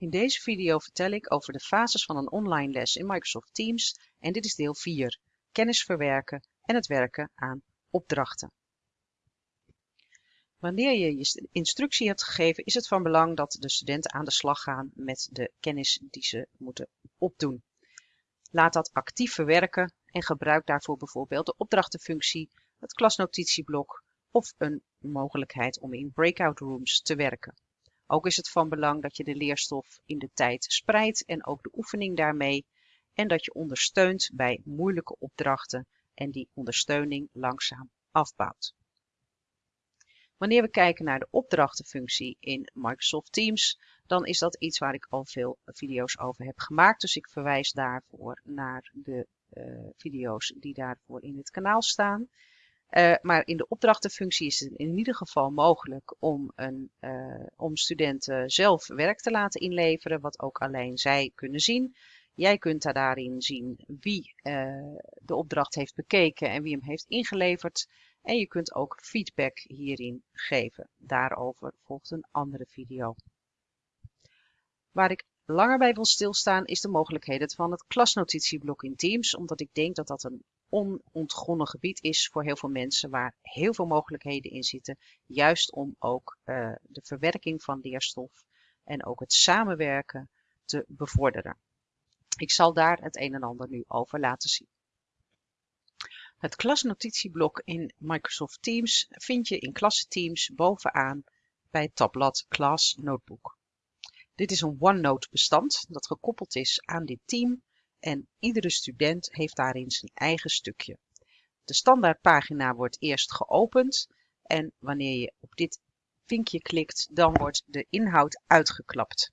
In deze video vertel ik over de fases van een online les in Microsoft Teams en dit is deel 4, kennis verwerken en het werken aan opdrachten. Wanneer je je instructie hebt gegeven is het van belang dat de studenten aan de slag gaan met de kennis die ze moeten opdoen. Laat dat actief verwerken en gebruik daarvoor bijvoorbeeld de opdrachtenfunctie, het klasnotitieblok of een mogelijkheid om in breakout rooms te werken. Ook is het van belang dat je de leerstof in de tijd spreidt en ook de oefening daarmee en dat je ondersteunt bij moeilijke opdrachten en die ondersteuning langzaam afbouwt. Wanneer we kijken naar de opdrachtenfunctie in Microsoft Teams, dan is dat iets waar ik al veel video's over heb gemaakt. Dus ik verwijs daarvoor naar de uh, video's die daarvoor in het kanaal staan. Uh, maar in de opdrachtenfunctie is het in ieder geval mogelijk om, een, uh, om studenten zelf werk te laten inleveren, wat ook alleen zij kunnen zien. Jij kunt daar daarin zien wie uh, de opdracht heeft bekeken en wie hem heeft ingeleverd. En je kunt ook feedback hierin geven. Daarover volgt een andere video. Waar ik langer bij wil stilstaan is de mogelijkheden van het klasnotitieblok in Teams, omdat ik denk dat dat een onontgonnen gebied is voor heel veel mensen waar heel veel mogelijkheden in zitten, juist om ook uh, de verwerking van leerstof en ook het samenwerken te bevorderen. Ik zal daar het een en ander nu over laten zien. Het klasnotitieblok in Microsoft Teams vind je in klassenteams bovenaan bij het tabblad Class Notebook. Dit is een OneNote bestand dat gekoppeld is aan dit team en iedere student heeft daarin zijn eigen stukje. De standaardpagina wordt eerst geopend en wanneer je op dit vinkje klikt, dan wordt de inhoud uitgeklapt.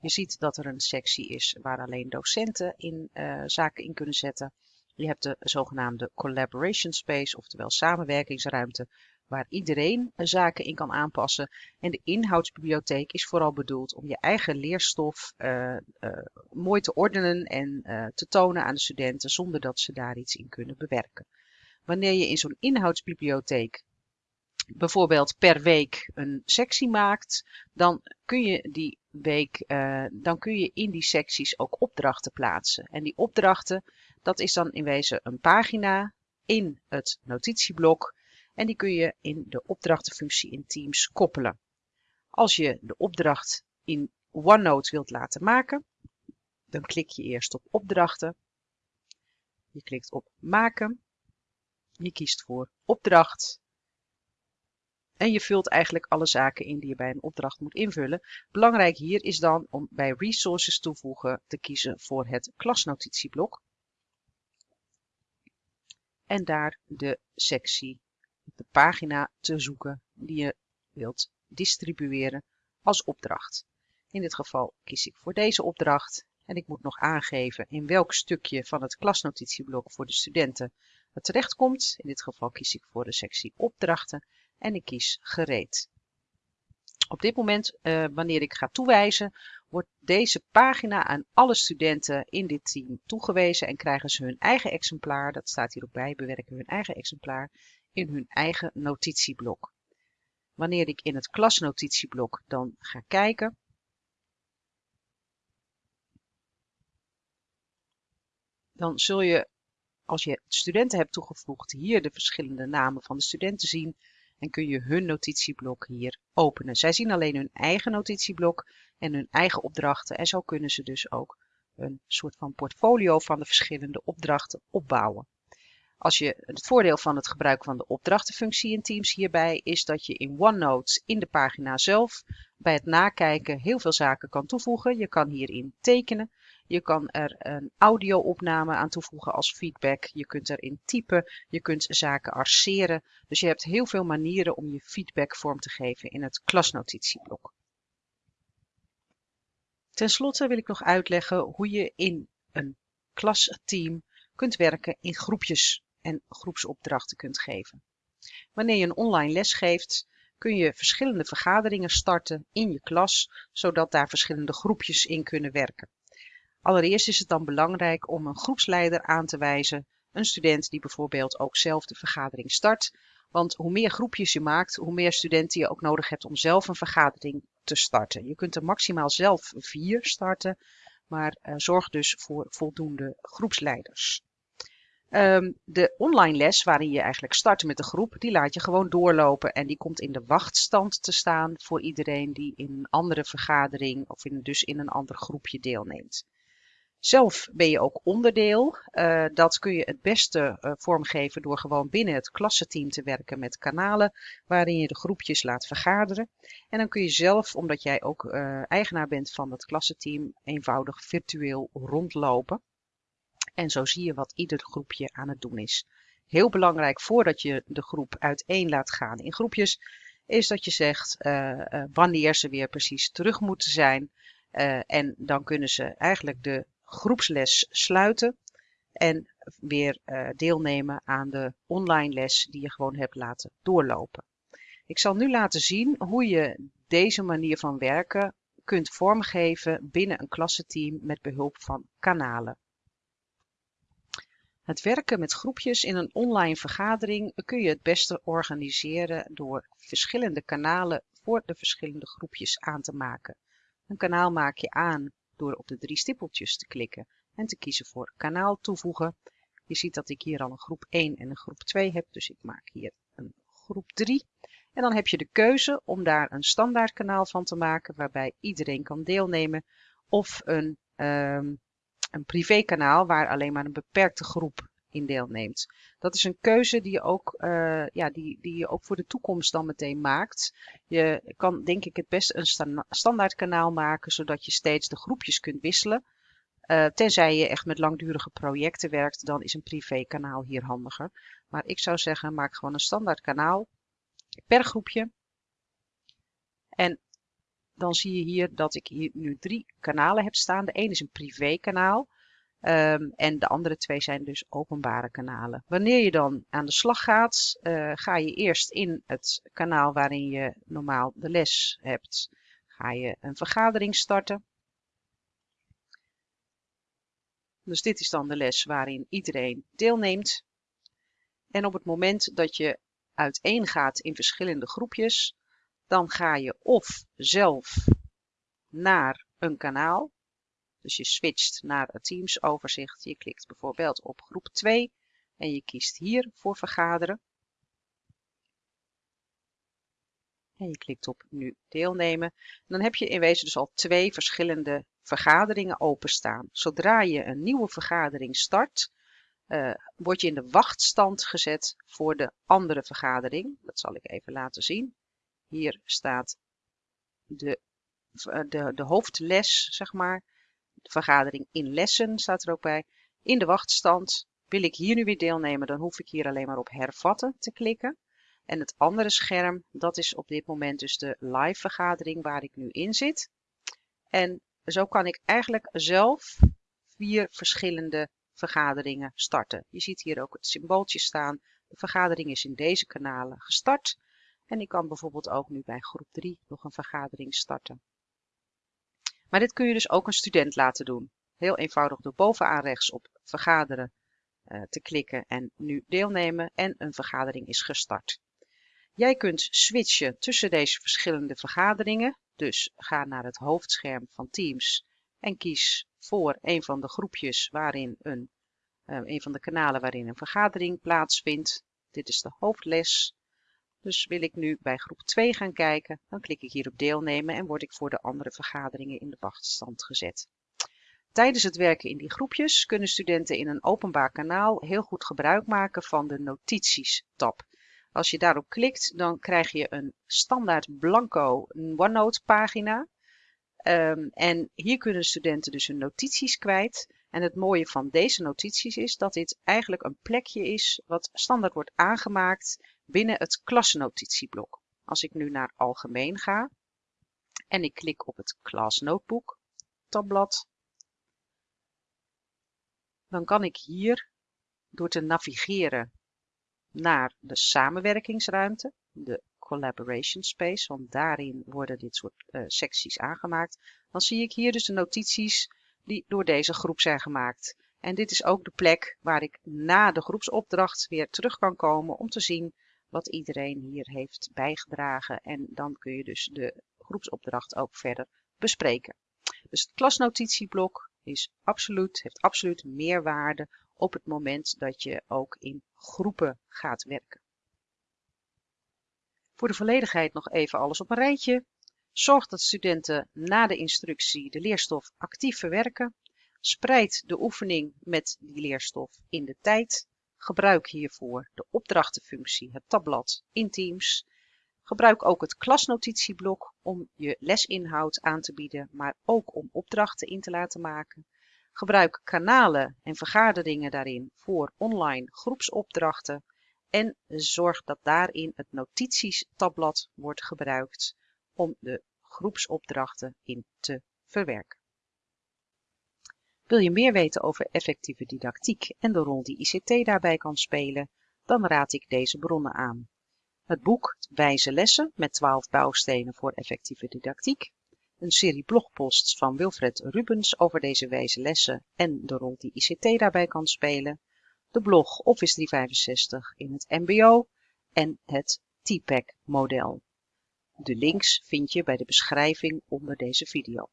Je ziet dat er een sectie is waar alleen docenten in, uh, zaken in kunnen zetten. Je hebt de zogenaamde collaboration space, oftewel samenwerkingsruimte, waar iedereen zaken in kan aanpassen. En de inhoudsbibliotheek is vooral bedoeld om je eigen leerstof uh, uh, mooi te ordenen en uh, te tonen aan de studenten zonder dat ze daar iets in kunnen bewerken. Wanneer je in zo'n inhoudsbibliotheek bijvoorbeeld per week een sectie maakt, dan kun je die week, dan kun je in die secties ook opdrachten plaatsen. En die opdrachten, dat is dan in wezen een pagina in het notitieblok en die kun je in de opdrachtenfunctie in Teams koppelen. Als je de opdracht in OneNote wilt laten maken, dan klik je eerst op opdrachten. Je klikt op maken. Je kiest voor opdracht. En je vult eigenlijk alle zaken in die je bij een opdracht moet invullen. Belangrijk hier is dan om bij resources toevoegen te kiezen voor het klasnotitieblok. En daar de sectie de pagina te zoeken die je wilt distribueren als opdracht. In dit geval kies ik voor deze opdracht en ik moet nog aangeven in welk stukje van het klasnotitieblok voor de studenten het terechtkomt. In dit geval kies ik voor de sectie opdrachten en ik kies gereed. Op dit moment, uh, wanneer ik ga toewijzen, wordt deze pagina aan alle studenten in dit team toegewezen en krijgen ze hun eigen exemplaar, dat staat hier ook bij, bewerken hun eigen exemplaar in hun eigen notitieblok. Wanneer ik in het klasnotitieblok dan ga kijken, dan zul je, als je studenten hebt toegevoegd, hier de verschillende namen van de studenten zien en kun je hun notitieblok hier openen. Zij zien alleen hun eigen notitieblok en hun eigen opdrachten en zo kunnen ze dus ook een soort van portfolio van de verschillende opdrachten opbouwen. Als je, het voordeel van het gebruik van de opdrachtenfunctie in Teams hierbij is dat je in OneNote in de pagina zelf bij het nakijken heel veel zaken kan toevoegen. Je kan hierin tekenen. Je kan er een audio-opname aan toevoegen als feedback. Je kunt erin typen. Je kunt zaken arceren. Dus je hebt heel veel manieren om je feedback vorm te geven in het klasnotitieblok. Ten slotte wil ik nog uitleggen hoe je in een klasteam kunt werken in groepjes en groepsopdrachten kunt geven. Wanneer je een online les geeft, kun je verschillende vergaderingen starten in je klas, zodat daar verschillende groepjes in kunnen werken. Allereerst is het dan belangrijk om een groepsleider aan te wijzen, een student die bijvoorbeeld ook zelf de vergadering start. Want hoe meer groepjes je maakt, hoe meer studenten je ook nodig hebt om zelf een vergadering te starten. Je kunt er maximaal zelf vier starten, maar uh, zorg dus voor voldoende groepsleiders. Um, de online les waarin je eigenlijk start met de groep, die laat je gewoon doorlopen en die komt in de wachtstand te staan voor iedereen die in een andere vergadering of in, dus in een ander groepje deelneemt. Zelf ben je ook onderdeel. Uh, dat kun je het beste uh, vormgeven door gewoon binnen het klassenteam te werken met kanalen waarin je de groepjes laat vergaderen. En dan kun je zelf, omdat jij ook uh, eigenaar bent van het klassenteam, eenvoudig virtueel rondlopen. En zo zie je wat ieder groepje aan het doen is. Heel belangrijk voordat je de groep uiteen laat gaan in groepjes, is dat je zegt wanneer ze weer precies terug moeten zijn. en dan kunnen ze eigenlijk de groepsles sluiten en weer deelnemen aan de online les die je gewoon hebt laten doorlopen. Ik zal nu laten zien hoe je deze manier van werken kunt vormgeven binnen een klassenteam met behulp van kanalen. Het werken met groepjes in een online vergadering kun je het beste organiseren door verschillende kanalen voor de verschillende groepjes aan te maken. Een kanaal maak je aan door op de drie stippeltjes te klikken en te kiezen voor kanaal toevoegen. Je ziet dat ik hier al een groep 1 en een groep 2 heb, dus ik maak hier een groep 3. En dan heb je de keuze om daar een standaard kanaal van te maken waarbij iedereen kan deelnemen of een, um, een privékanaal waar alleen maar een beperkte groep in deelneemt. Dat is een keuze die je ook, uh, ja, die, die je ook voor de toekomst dan meteen maakt. Je kan denk ik het best een standaard kanaal maken, zodat je steeds de groepjes kunt wisselen. Uh, tenzij je echt met langdurige projecten werkt, dan is een privé kanaal hier handiger. Maar ik zou zeggen, maak gewoon een standaard kanaal per groepje. En dan zie je hier dat ik hier nu drie kanalen heb staan. De een is een privé kanaal. Um, en de andere twee zijn dus openbare kanalen. Wanneer je dan aan de slag gaat, uh, ga je eerst in het kanaal waarin je normaal de les hebt, ga je een vergadering starten. Dus dit is dan de les waarin iedereen deelneemt. En op het moment dat je uiteen gaat in verschillende groepjes, dan ga je of zelf naar een kanaal dus je switcht naar het Teams overzicht. Je klikt bijvoorbeeld op groep 2 en je kiest hier voor vergaderen. En je klikt op nu deelnemen. dan heb je in wezen dus al twee verschillende vergaderingen openstaan. Zodra je een nieuwe vergadering start, uh, word je in de wachtstand gezet voor de andere vergadering. Dat zal ik even laten zien. Hier staat de, de, de hoofdles, zeg maar vergadering in lessen staat er ook bij. In de wachtstand wil ik hier nu weer deelnemen, dan hoef ik hier alleen maar op hervatten te klikken. En het andere scherm, dat is op dit moment dus de live vergadering waar ik nu in zit. En zo kan ik eigenlijk zelf vier verschillende vergaderingen starten. Je ziet hier ook het symbooltje staan. De vergadering is in deze kanalen gestart. En ik kan bijvoorbeeld ook nu bij groep 3 nog een vergadering starten. Maar dit kun je dus ook een student laten doen. Heel eenvoudig door bovenaan rechts op vergaderen uh, te klikken en nu deelnemen en een vergadering is gestart. Jij kunt switchen tussen deze verschillende vergaderingen. Dus ga naar het hoofdscherm van Teams en kies voor een van de groepjes waarin een, uh, een van de kanalen waarin een vergadering plaatsvindt. Dit is de hoofdles. Dus wil ik nu bij groep 2 gaan kijken, dan klik ik hier op deelnemen en word ik voor de andere vergaderingen in de wachtstand gezet. Tijdens het werken in die groepjes kunnen studenten in een openbaar kanaal heel goed gebruik maken van de notities-tab. Als je daarop klikt, dan krijg je een standaard blanco OneNote pagina. Um, en hier kunnen studenten dus hun notities kwijt. En het mooie van deze notities is dat dit eigenlijk een plekje is wat standaard wordt aangemaakt binnen het klasnotitieblok. Als ik nu naar algemeen ga en ik klik op het Class Notebook tabblad, dan kan ik hier door te navigeren naar de samenwerkingsruimte, de collaboration space, want daarin worden dit soort uh, secties aangemaakt. Dan zie ik hier dus de notities die door deze groep zijn gemaakt. En dit is ook de plek waar ik na de groepsopdracht weer terug kan komen om te zien wat iedereen hier heeft bijgedragen. En dan kun je dus de groepsopdracht ook verder bespreken. Dus het klasnotitieblok is absoluut, heeft absoluut meerwaarde op het moment dat je ook in groepen gaat werken. Voor de volledigheid nog even alles op een rijtje. Zorg dat studenten na de instructie de leerstof actief verwerken. Spreid de oefening met die leerstof in de tijd. Gebruik hiervoor de opdrachtenfunctie, het tabblad in Teams. Gebruik ook het klasnotitieblok om je lesinhoud aan te bieden, maar ook om opdrachten in te laten maken. Gebruik kanalen en vergaderingen daarin voor online groepsopdrachten en zorg dat daarin het notities-tabblad wordt gebruikt om de groepsopdrachten in te verwerken. Wil je meer weten over effectieve didactiek en de rol die ICT daarbij kan spelen, dan raad ik deze bronnen aan. Het boek Wijze lessen met 12 bouwstenen voor effectieve didactiek, een serie blogposts van Wilfred Rubens over deze wijze lessen en de rol die ICT daarbij kan spelen, de blog Office 365 in het mbo en het TPAC model. De links vind je bij de beschrijving onder deze video.